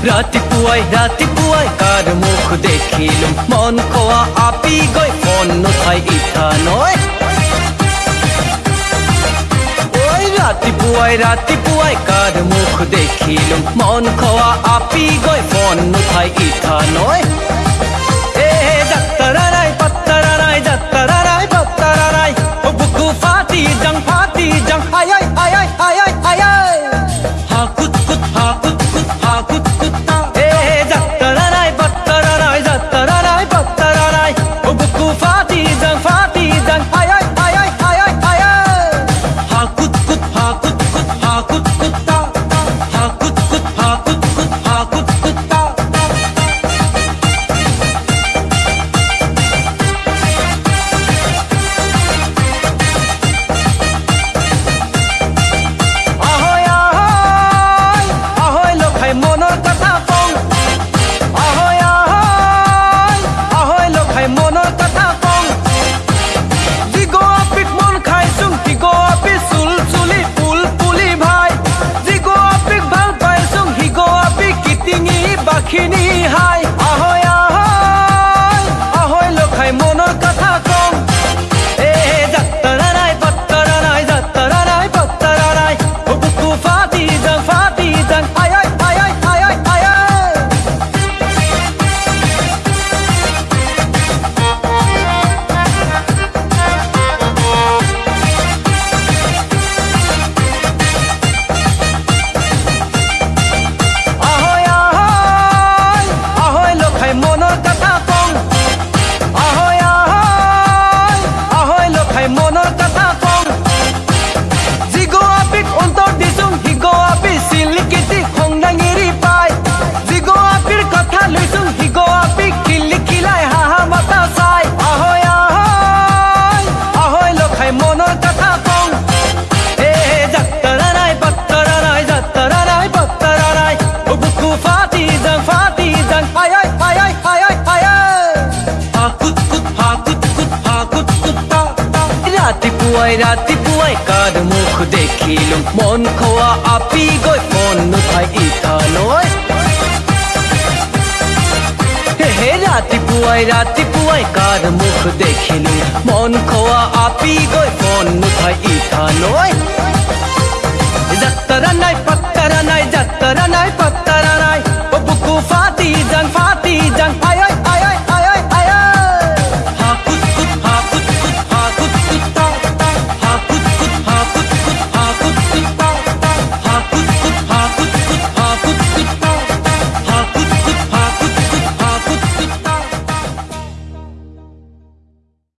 ৰাতিপুৱাই ৰাতিপুৱাই কাৰ মুখ দেখিলো মন খোৱা আপি গৈ মন নথাই ইঠা নই ৰাতিপুৱাই ৰাতিপুৱাই কাৰ মুখ দেখিলো মন খোৱা আপি গৈ মন নথাই ইঠা নয় ৰাতিপুৱাই কাৰ মুখ দেখিলো মন খোৱা আপি গৈ মন নুঠাই ইথানৈ হে ৰাতিপুৱাই ৰাতিপুৱাই কাৰ মুখ দেখিলো মন খোৱা আপি গৈ মন নুঠাই